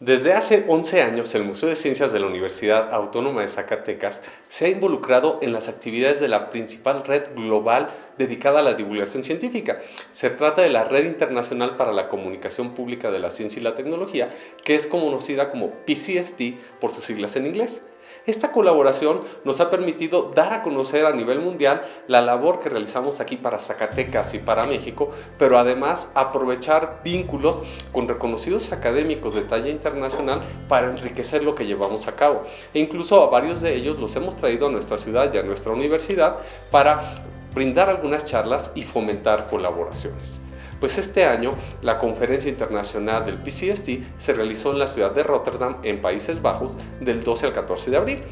Desde hace 11 años, el Museo de Ciencias de la Universidad Autónoma de Zacatecas se ha involucrado en las actividades de la principal red global dedicada a la divulgación científica. Se trata de la Red Internacional para la Comunicación Pública de la Ciencia y la Tecnología, que es conocida como PCST por sus siglas en inglés. Esta colaboración nos ha permitido dar a conocer a nivel mundial la labor que realizamos aquí para Zacatecas y para México, pero además aprovechar vínculos con reconocidos académicos de talla internacional para enriquecer lo que llevamos a cabo. E incluso a varios de ellos los hemos traído a nuestra ciudad y a nuestra universidad para brindar algunas charlas y fomentar colaboraciones. Pues este año la conferencia internacional del PCST se realizó en la ciudad de Rotterdam, en Países Bajos, del 12 al 14 de abril.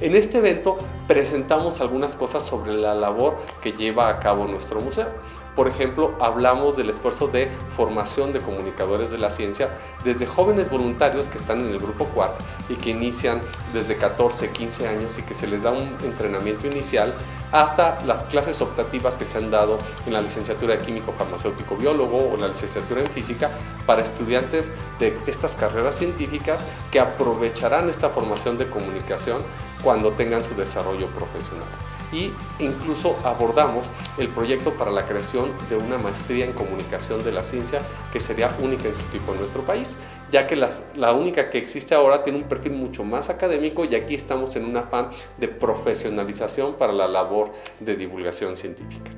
En este evento presentamos algunas cosas sobre la labor que lleva a cabo nuestro museo. Por ejemplo, hablamos del esfuerzo de formación de comunicadores de la ciencia desde jóvenes voluntarios que están en el grupo QUAD y que inician desde 14, 15 años y que se les da un entrenamiento inicial hasta las clases optativas que se han dado en la licenciatura de químico farmacéutico biólogo o la licenciatura en física para estudiantes de estas carreras científicas que aprovecharán esta formación de comunicación cuando tengan su desarrollo profesional y incluso abordamos el proyecto para la creación de una maestría en comunicación de la ciencia que sería única en su tipo en nuestro país, ya que la, única que existe ahora tiene un perfil mucho más académico y aquí estamos en un afán de profesionalización para la labor de divulgación científica.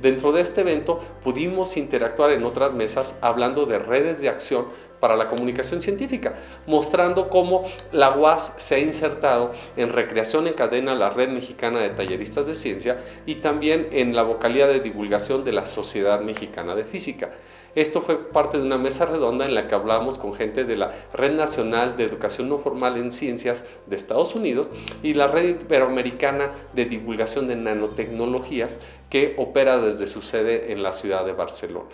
Dentro de este evento pudimos interactuar en otras mesas hablando de redes de acción para la comunicación científica, mostrando cómo la UAS se ha insertado en recreación en cadena la Red Mexicana de Talleristas de Ciencia y también en la vocalía de divulgación de la Sociedad Mexicana de Física. Esto fue parte de una mesa redonda en la que hablamos con gente de la Red Nacional de Educación No Formal en Ciencias de Estados Unidos y la Red Iberoamericana de Divulgación de Nanotecnologías que opera desde su sede en la ciudad de Barcelona.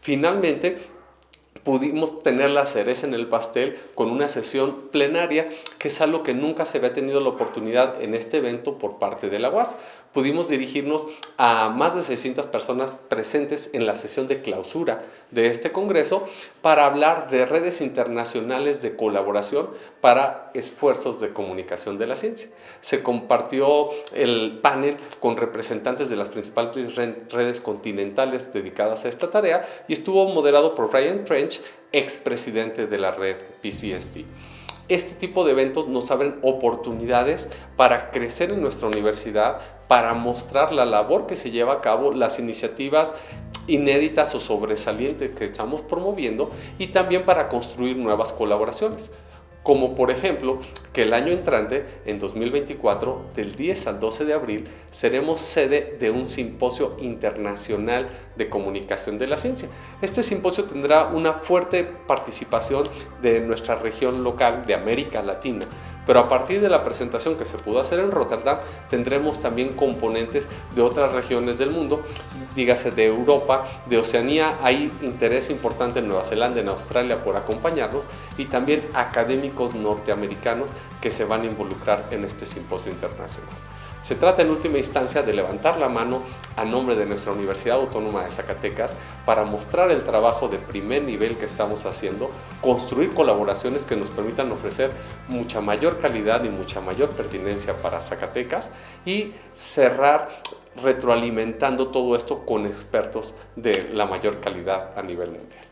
Finalmente, pudimos tener la cereza en el pastel con una sesión plenaria, que es algo que nunca se había tenido la oportunidad en este evento por parte de la UAS. Pudimos dirigirnos a más de 600 personas presentes en la sesión de clausura de este congreso para hablar de redes internacionales de colaboración para esfuerzos de comunicación de la ciencia. Se compartió el panel con representantes de las principales redes continentales dedicadas a esta tarea y estuvo moderado por Ryan Trench, expresidente de la red PCST. Este tipo de eventos nos abren oportunidades para crecer en nuestra universidad, para mostrar la labor que se lleva a cabo, las iniciativas inéditas o sobresalientes que estamos promoviendo y también para construir nuevas colaboraciones como por ejemplo que el año entrante, en 2024, del 10 al 12 de abril, seremos sede de un simposio internacional de comunicación de la ciencia. Este simposio tendrá una fuerte participación de nuestra región local de América Latina, pero a partir de la presentación que se pudo hacer en Rotterdam, tendremos también componentes de otras regiones del mundo, dígase de Europa, de Oceanía, hay interés importante en Nueva Zelanda, en Australia por acompañarnos y también académicos norteamericanos que se van a involucrar en este simposio internacional. Se trata en última instancia de levantar la mano a nombre de nuestra Universidad Autónoma de Zacatecas para mostrar el trabajo de primer nivel que estamos haciendo, construir colaboraciones que nos permitan ofrecer mucha mayor calidad y mucha mayor pertinencia para Zacatecas y cerrar retroalimentando todo esto con expertos de la mayor calidad a nivel mundial.